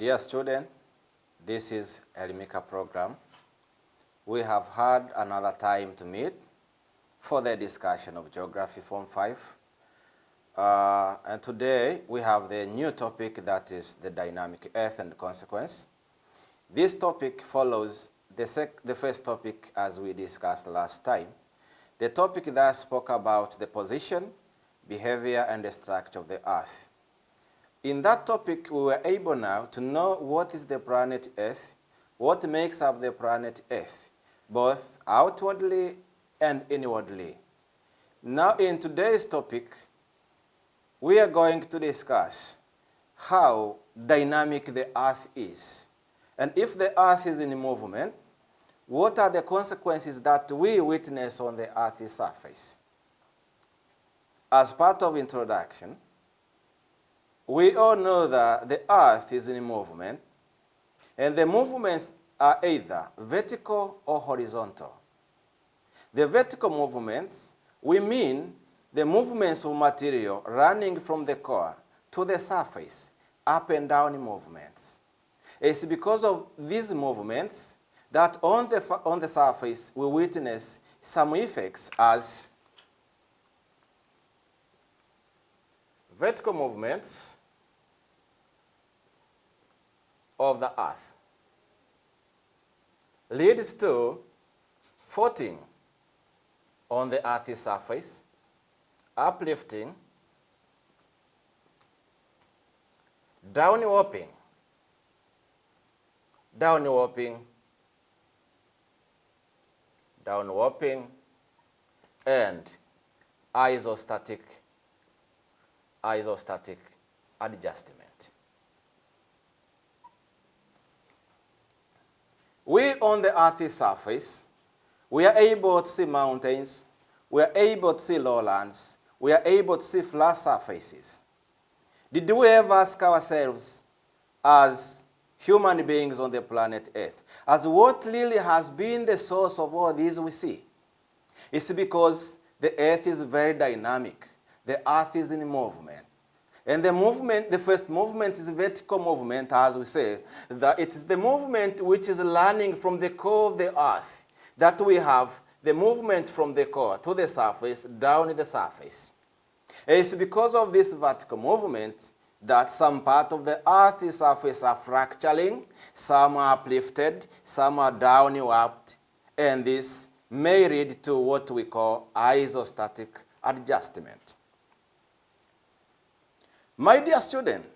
Dear student, this is Elimika program. We have had another time to meet for the discussion of Geography Form 5. Uh, and today we have the new topic that is the dynamic earth and consequence. This topic follows the, the first topic as we discussed last time. The topic that spoke about the position, behavior, and the structure of the earth. In that topic, we were able now to know what is the planet Earth, what makes up the planet Earth, both outwardly and inwardly. Now, in today's topic, we are going to discuss how dynamic the Earth is. And if the Earth is in movement, what are the consequences that we witness on the Earth's surface? As part of introduction, we all know that the earth is in movement, and the movements are either vertical or horizontal. The vertical movements, we mean the movements of material running from the core to the surface, up and down movements. It's because of these movements that on the, on the surface we witness some effects as vertical movements, of the earth leads to faulting on the earth's surface, uplifting, down warping, down warping, down warping, and isostatic, isostatic adjustment. We on the Earth's surface, we are able to see mountains, we are able to see lowlands, we are able to see flat surfaces. Did we ever ask ourselves as human beings on the planet Earth, as what really has been the source of all these we see? It's because the Earth is very dynamic. The Earth is in movement. And the movement, the first movement is vertical movement, as we say. That it is the movement which is learning from the core of the earth that we have the movement from the core to the surface, down the surface. It's because of this vertical movement that some part of the earth's surface are fracturing, some are uplifted, some are downwarped, and this may lead to what we call isostatic adjustment. My dear student,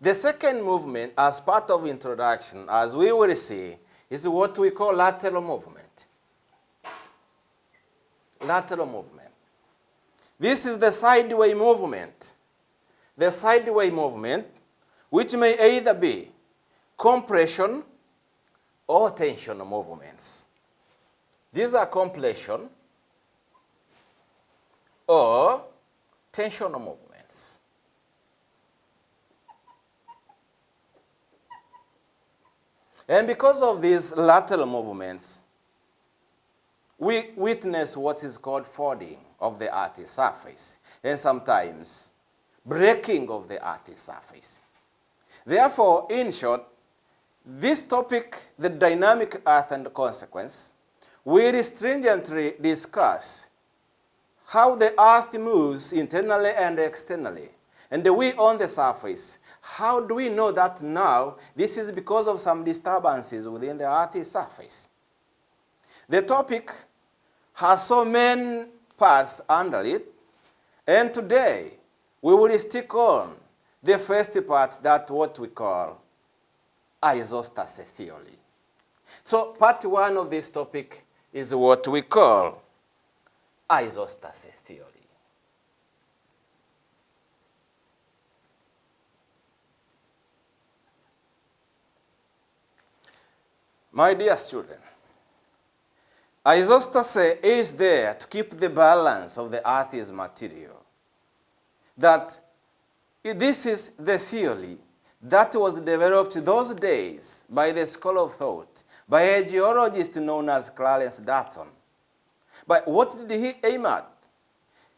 the second movement as part of introduction, as we will see, is what we call lateral movement. Lateral movement. This is the sideway movement. The sideway movement, which may either be compression or tension movements. These are compression or tension movements. And because of these lateral movements, we witness what is called folding of the Earth's surface, and sometimes breaking of the Earth's surface. Therefore, in short, this topic, the dynamic Earth and consequence, will stringently discuss how the Earth moves internally and externally, and we on the surface, how do we know that now this is because of some disturbances within the Earth's surface? The topic has so many parts under it, and today we will stick on the first part that what we call isostasy theory. So part one of this topic is what we call isostasy theory. My dear student, isostasy eh, is there to keep the balance of the Earth's material. That this is the theory that was developed those days by the school of thought, by a geologist known as Clarence Dutton. But what did he aim at?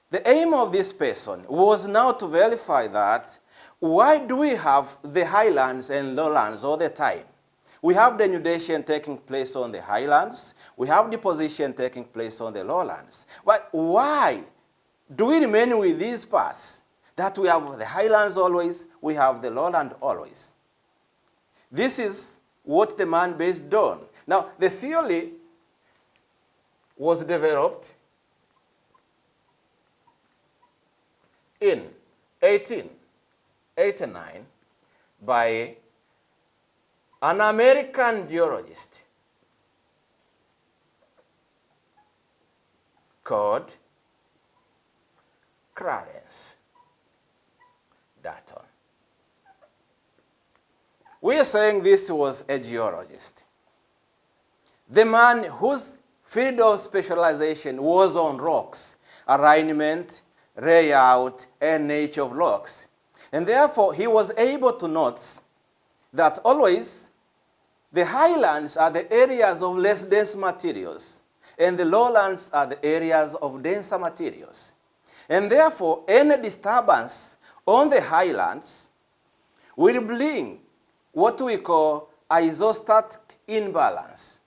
The aim of this person was now to verify that why do we have the highlands and lowlands all the time? We have denudation taking place on the highlands. We have deposition taking place on the lowlands. But why do we remain with these parts? That we have the highlands always, we have the lowland always. This is what the man based on. Now, the theory was developed in 1889 by an American geologist called Clarence Dutton. We are saying this was a geologist. The man whose field of specialization was on rocks, alignment, layout, and nature of rocks. And therefore, he was able to note that always the highlands are the areas of less dense materials, and the lowlands are the areas of denser materials. And therefore, any disturbance on the highlands will bring what we call isostatic imbalance.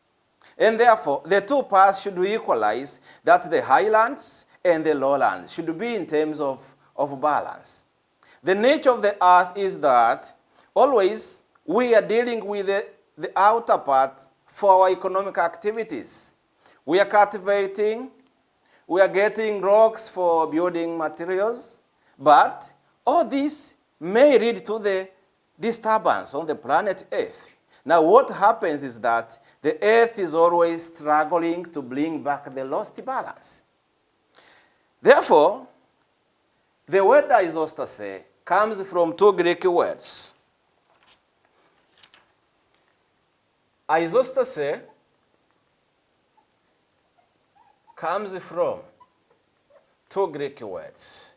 And therefore, the two parts should equalize that the highlands and the lowlands should be in terms of, of balance. The nature of the earth is that always we are dealing with the, the outer part for our economic activities. We are cultivating, we are getting rocks for building materials, but all this may lead to the disturbance on the planet Earth. Now what happens is that the Earth is always struggling to bring back the lost balance. Therefore, the word isostasy comes from two Greek words. Isostasy comes from two Greek words.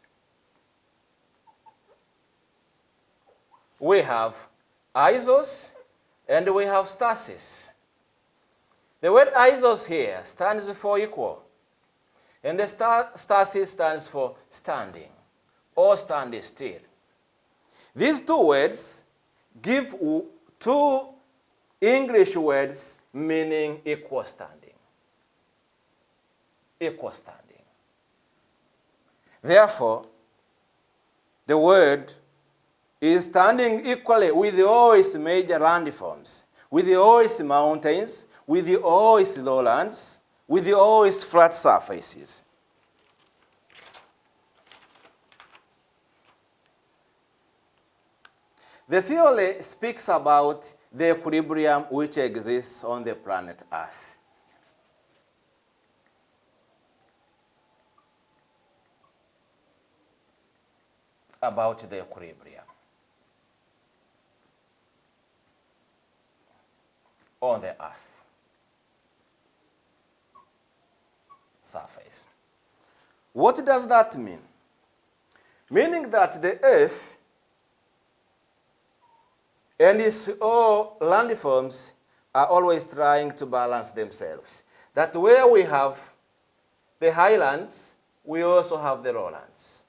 We have isos and we have stasis. The word isos here stands for equal. And the stasis stands for standing or standing still. These two words give two English words meaning equal standing. Equal standing. Therefore, the word is standing equally with all its major landforms, with all its mountains, with all its lowlands, with all its flat surfaces. The theory speaks about the equilibrium which exists on the planet Earth. About the equilibrium on the Earth surface. What does that mean? Meaning that the Earth and its oh, all landforms are always trying to balance themselves. That where we have the highlands, we also have the lowlands.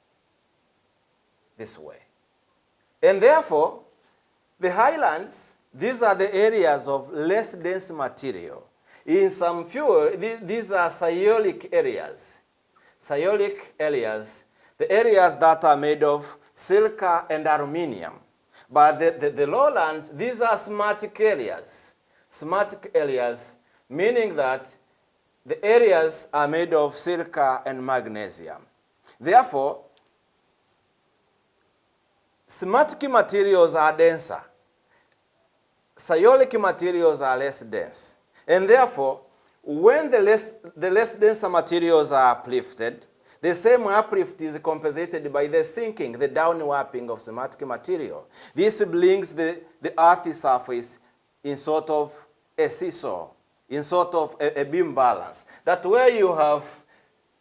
This way. And therefore, the highlands, these are the areas of less dense material. In some few, these are sialic areas. Sialic areas, the areas that are made of silica and aluminium. But the, the, the lowlands, these are smart areas. Smart areas, meaning that the areas are made of silica and magnesium. Therefore, smart materials are denser. Sialic materials are less dense. And therefore, when the less, the less denser materials are uplifted, the same uplift is compensated by the sinking, the downwarping of simatic material. This brings the, the earth's surface in sort of a seesaw, in sort of a, a beam balance. That where you have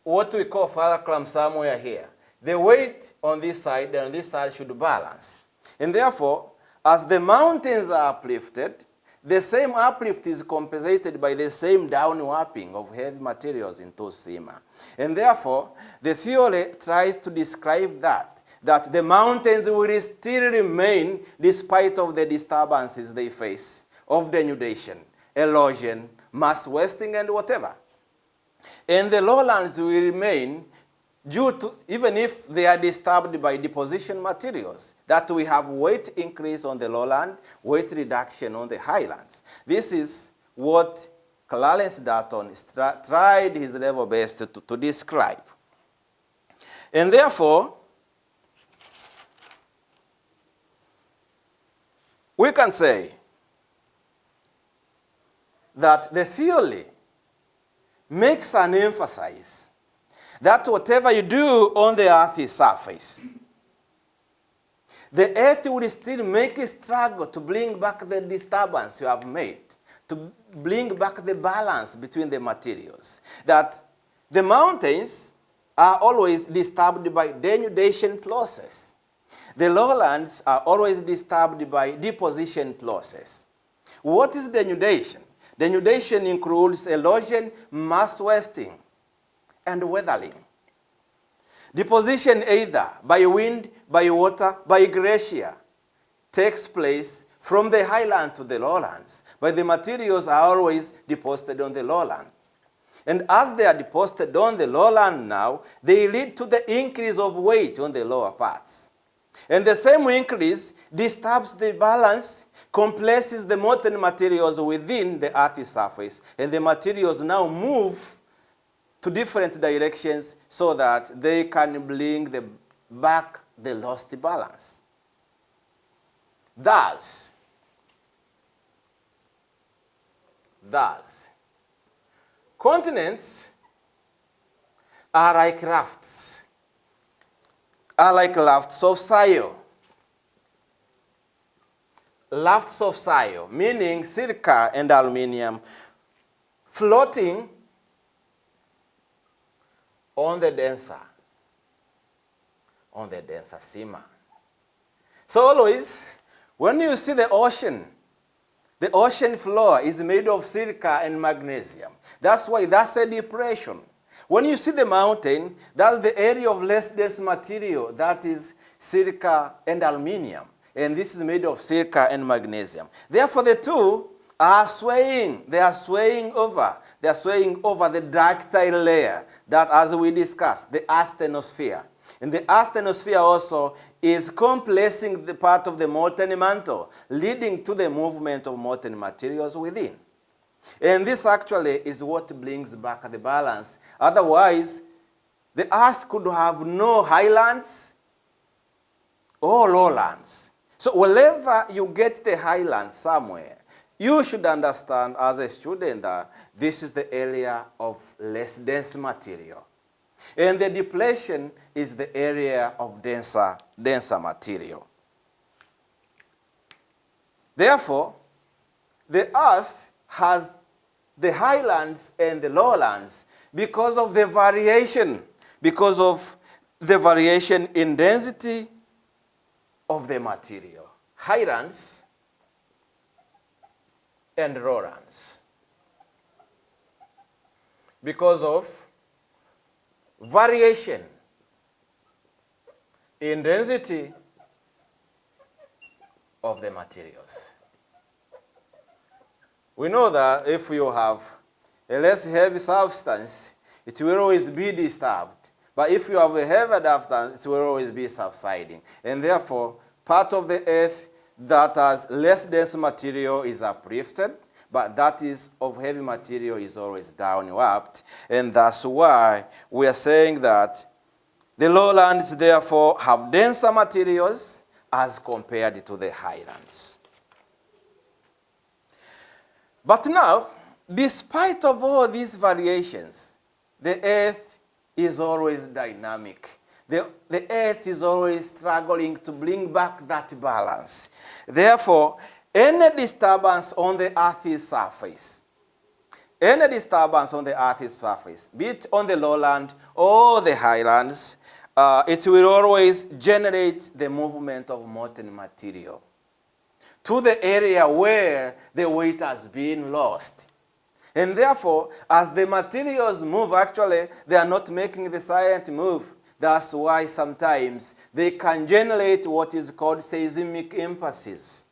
what we call fulcrum somewhere here, the weight on this side and on this side should balance. And therefore, as the mountains are uplifted, the same uplift is compensated by the same downwarping of heavy materials into Sima. And therefore, the theory tries to describe that, that the mountains will still remain despite of the disturbances they face of denudation, erosion, mass wasting, and whatever. And the lowlands will remain due to, even if they are disturbed by deposition materials, that we have weight increase on the lowland, weight reduction on the highlands. This is what Clarence Dutton tried his level best to, to describe. And therefore, we can say that the theory makes an emphasis that whatever you do on the earth's surface, the earth will still make a struggle to bring back the disturbance you have made, to bring back the balance between the materials. That the mountains are always disturbed by denudation process. The lowlands are always disturbed by deposition process. What is denudation? Denudation includes erosion, mass wasting, and weathering. Deposition either by wind, by water, by glacier takes place from the highland to the lowlands, but the materials are always deposited on the lowland. And as they are deposited on the lowland now, they lead to the increase of weight on the lower parts. And the same increase disturbs the balance, compresses the molten materials within the earth's surface, and the materials now move to different directions so that they can bring the, back the lost balance. Thus, thus, continents are like rafts, are like rafts of soil. Rafts of soil, meaning silica and aluminium, floating on the denser, on the denser sima. So always, when you see the ocean, the ocean floor is made of silica and magnesium. That's why that's a depression. When you see the mountain, that's the area of less dense material, that is silica and aluminium. And this is made of silica and magnesium. Therefore, the two are swaying. They are swaying over. They are swaying over the ductile layer that, as we discussed, the asthenosphere. And the asthenosphere also is compressing the part of the molten mantle, leading to the movement of molten materials within. And this actually is what brings back the balance. Otherwise, the earth could have no highlands or lowlands. So wherever you get the highlands somewhere, you should understand as a student that this is the area of less dense material. And the depletion is the area of denser, denser material. Therefore, the earth has the highlands and the lowlands because of the variation, because of the variation in density of the material. Highlands and lowlands because of variation in density of the materials. We know that if you have a less heavy substance, it will always be disturbed. But if you have a heavy substance, it will always be subsiding. And therefore, part of the earth that has less dense material is uplifted, but that is of heavy material is always downwarped. And that's why we are saying that the lowlands therefore have denser materials as compared to the highlands. But now, despite of all these variations, the earth is always dynamic. The, the earth is always struggling to bring back that balance. Therefore, any disturbance on the earth's surface, any disturbance on the earth's surface, be it on the lowland or the highlands, uh, it will always generate the movement of molten material to the area where the weight has been lost. And therefore, as the materials move, actually, they are not making the silent move. That's why sometimes they can generate what is called seismic impulses.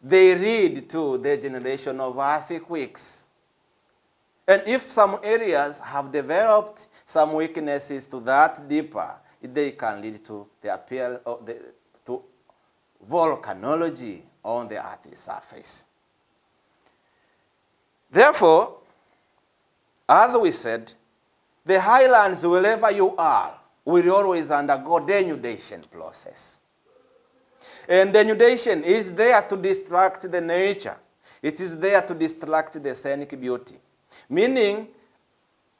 They lead to the generation of earthquakes. And if some areas have developed some weaknesses to that deeper, they can lead to the appeal of the, to volcanology on the Earth's surface. Therefore, as we said, the highlands, wherever you are, will always undergo denudation process. And denudation is there to distract the nature. It is there to distract the scenic beauty. Meaning,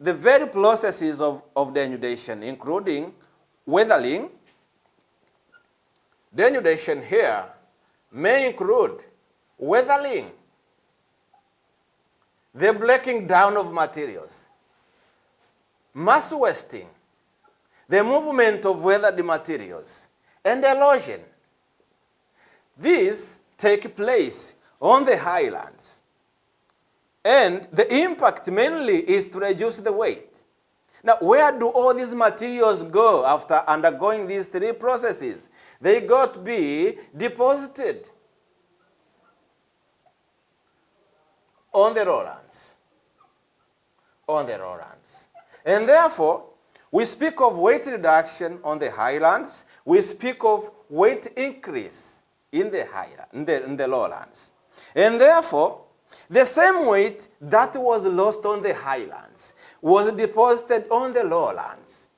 the very processes of, of denudation, including weathering, denudation here may include weathering, the breaking down of materials, mass wasting, the movement of weathered materials, and erosion. These take place on the highlands. And the impact mainly is to reduce the weight. Now, where do all these materials go after undergoing these three processes? They got to be deposited on the lowlands. On the lowlands. And therefore, we speak of weight reduction on the highlands. We speak of weight increase in the, highland, in the, in the lowlands. And therefore, the same weight that was lost on the highlands was deposited on the lowlands.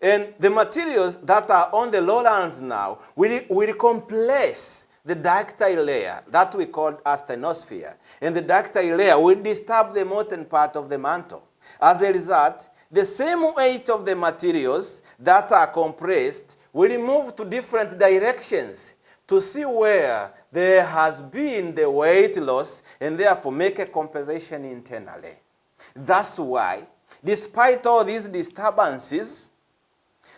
And the materials that are on the lowlands now will, will compress the ductile layer that we call asthenosphere. And the ductile layer will disturb the molten part of the mantle. As a result, the same weight of the materials that are compressed will move to different directions to see where there has been the weight loss and therefore make a compensation internally. That's why, despite all these disturbances,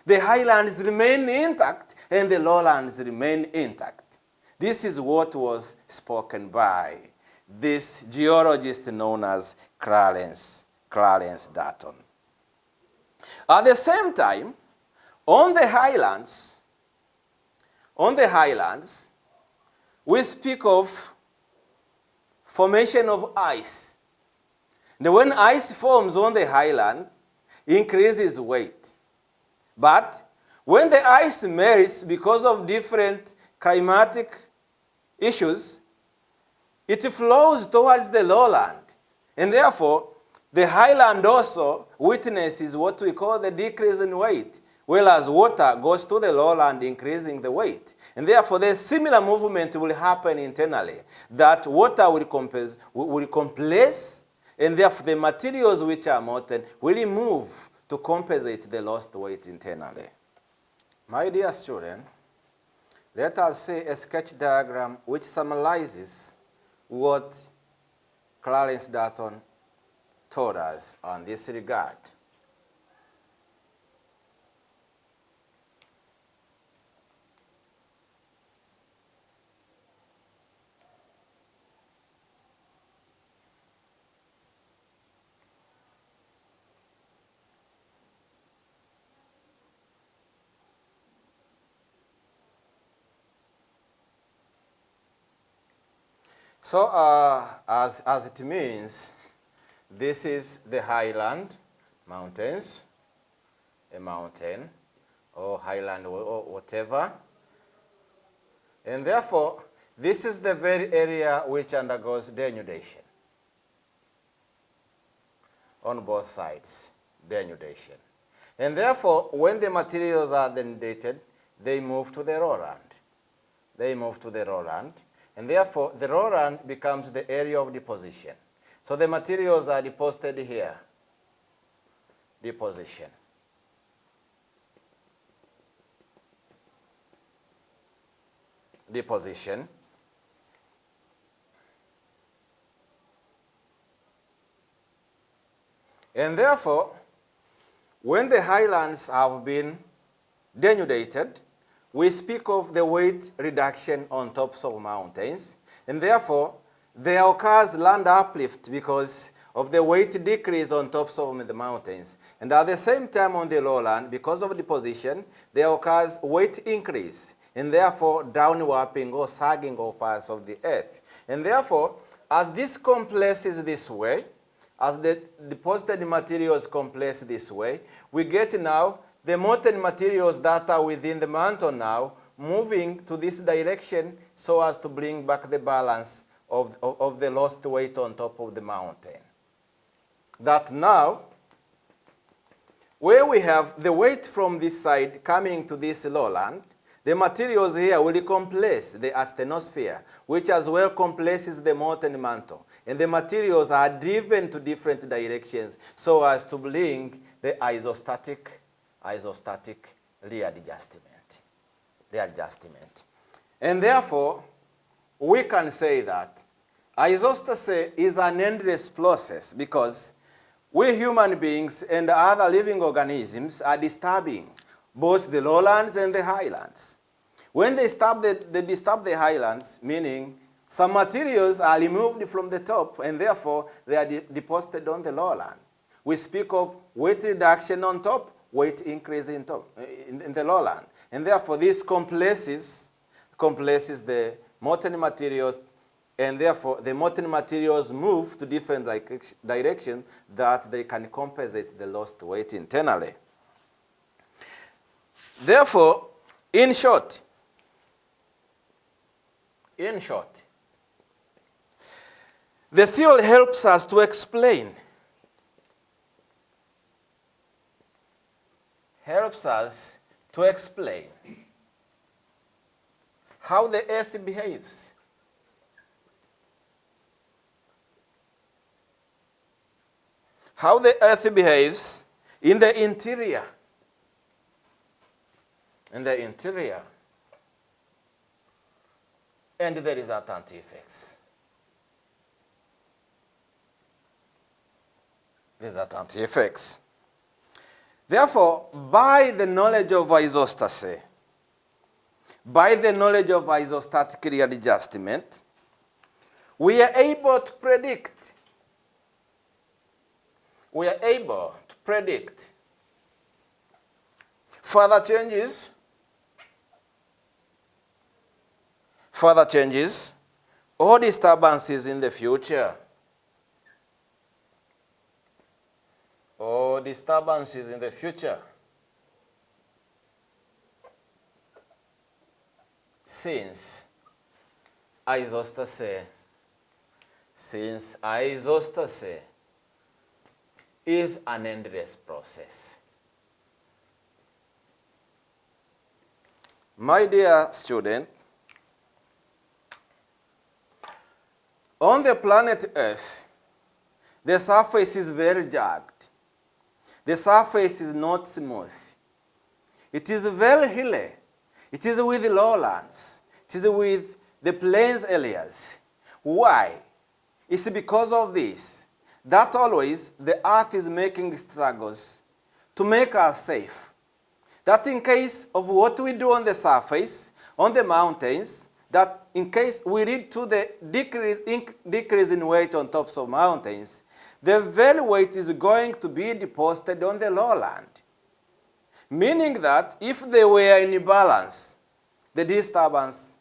the highlands remain intact and the lowlands remain intact. This is what was spoken by this geologist known as Clarence, Clarence Dutton. At the same time, on the highlands, on the highlands, we speak of formation of ice. Now, when ice forms on the highland, increases weight. But when the ice melts because of different climatic issues, it flows towards the lowland. And therefore, the highland also witnesses what we call the decrease in weight, whereas water goes to the lowland, increasing the weight. And therefore, the similar movement will happen internally, that water will, compress, will compress and therefore the materials which are molten will move to compensate the lost weight internally. My dear student, let us see a sketch diagram which summarizes what Clarence Dutton told us on this regard. So uh, as, as it means, this is the highland mountains, a mountain or highland or whatever. And therefore, this is the very area which undergoes denudation on both sides, denudation. And therefore, when the materials are denudated, they move to the lowland. They move to the lowland, and therefore, the lowland becomes the area of deposition. So the materials are deposited here. Deposition. Deposition. And therefore, when the highlands have been denudated, we speak of the weight reduction on tops of mountains, and therefore there occurs land uplift because of the weight decrease on tops of the mountains. And at the same time on the lowland, because of deposition, there occurs weight increase and therefore downwarping or sagging of parts of the earth. And therefore, as this compresses this way, as the deposited materials compress this way, we get now the molten materials that are within the mantle now moving to this direction so as to bring back the balance of, of, of the lost weight on top of the mountain. That now, where we have the weight from this side coming to this lowland, the materials here will compress the asthenosphere, which as well compresses the molten mantle. And the materials are driven to different directions so as to bring the isostatic, isostatic readjustment. readjustment. And therefore, we can say that isostasy is an endless process because we human beings and other living organisms are disturbing both the lowlands and the highlands. When they disturb the, they disturb the highlands, meaning some materials are removed from the top and therefore they are de deposited on the lowland. We speak of weight reduction on top, weight increase in, top, in, in the lowland. And therefore this compresses, compresses the molten materials and therefore the molten materials move to different directions that they can compensate the lost weight internally. Therefore, in short, in short, the theory helps us to explain, helps us to explain how the earth behaves. How the earth behaves in the interior in the interior and the resultant effects. Resultant effects. Therefore, by the knowledge of isostasy, by the knowledge of isostatic readjustment, we are able to predict, we are able to predict further changes. Further changes or disturbances in the future. Or disturbances in the future since isostasy since isostasy is an endless process. My dear student, On the planet Earth, the surface is very jagged. The surface is not smooth. It is very hilly. It is with the lowlands. It is with the plains areas. Why? It's because of this that always the earth is making struggles to make us safe. That in case of what we do on the surface, on the mountains, that in case we lead to the decrease in, decrease in weight on tops of mountains, the very weight is going to be deposited on the lowland. Meaning that if they were in balance, the disturbance,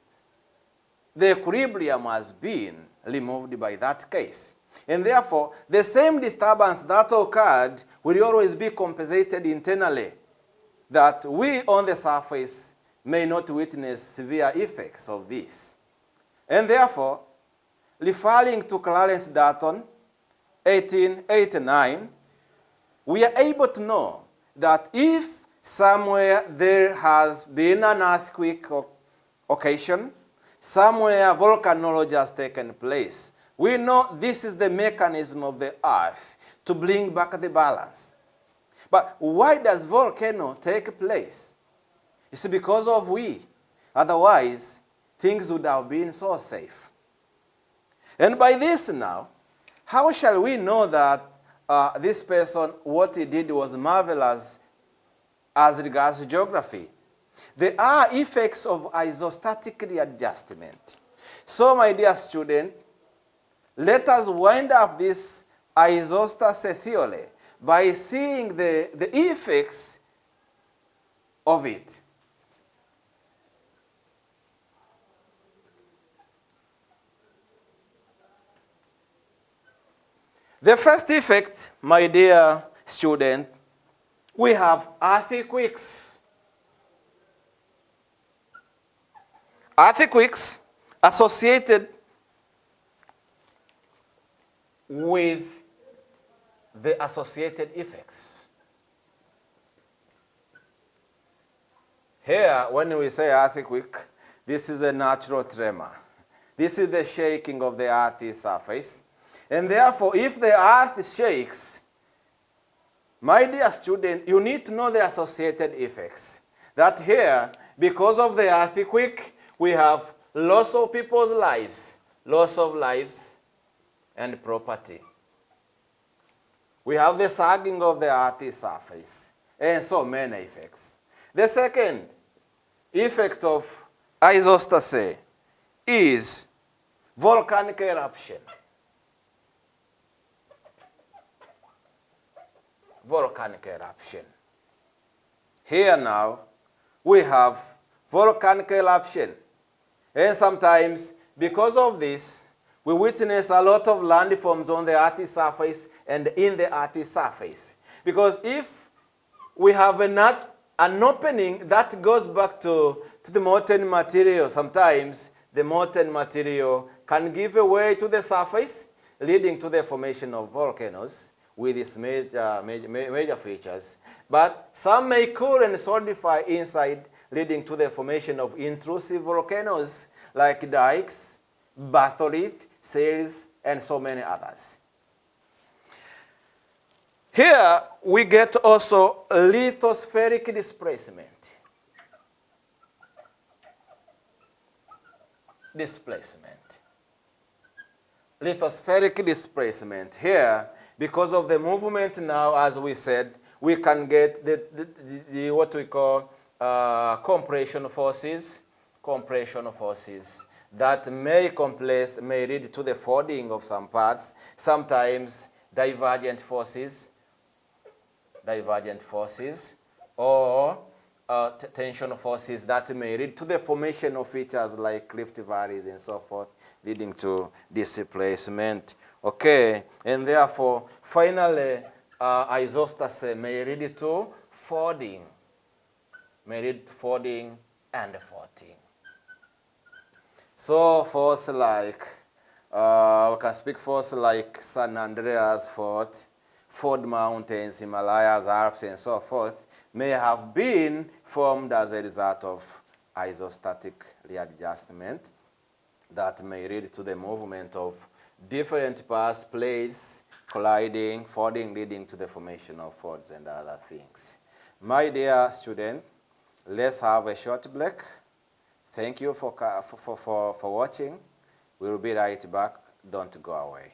the equilibrium has been removed by that case. And therefore, the same disturbance that occurred will always be compensated internally that we on the surface may not witness severe effects of this. And therefore, referring to Clarence Dutton, 1889, we are able to know that if somewhere there has been an earthquake occasion, somewhere volcanology has taken place, we know this is the mechanism of the earth to bring back the balance. But why does volcano take place? It's because of we. Otherwise, things would have been so safe. And by this now, how shall we know that uh, this person, what he did was marvelous as regards geography? There are effects of isostatic readjustment. So, my dear student, let us wind up this isostasy theory by seeing the, the effects of it. The first effect, my dear student, we have earthquakes. Earthquakes associated with the associated effects. Here, when we say earthquake, this is a natural tremor. This is the shaking of the earth's surface. And therefore, if the earth shakes, my dear student, you need to know the associated effects. That here, because of the earthquake, we have loss of people's lives, loss of lives and property. We have the sagging of the earth's surface, and so many effects. The second effect of isostasy is volcanic eruption. Volcanic eruption. Here now, we have volcanic eruption. And sometimes, because of this, we witness a lot of landforms on the Earth's surface and in the Earth's surface. Because if we have a an opening that goes back to, to the molten material, sometimes the molten material can give way to the surface, leading to the formation of volcanoes with its major, major, major features. But some may cool and solidify inside, leading to the formation of intrusive volcanoes like dikes, batholith, shales, and so many others. Here we get also lithospheric displacement. Displacement. Lithospheric displacement. Here because of the movement now, as we said, we can get the, the, the, the what we call uh, compression forces, compression forces that may compress, may lead to the folding of some parts, sometimes divergent forces, divergent forces, or uh, tension forces that may lead to the formation of features like rift valleys and so forth, leading to displacement Okay, and therefore, finally, uh, isostasy may lead to folding, may lead to folding and faulting. So faults like, uh, we can speak faults like San Andreas fault, Fold Mountains, Himalayas, Alps, and so forth, may have been formed as a result of isostatic readjustment that may lead to the movement of different paths, plates, colliding, folding, leading to the formation of folds and other things. My dear student, let's have a short break. Thank you for, for, for, for watching. We'll be right back. Don't go away.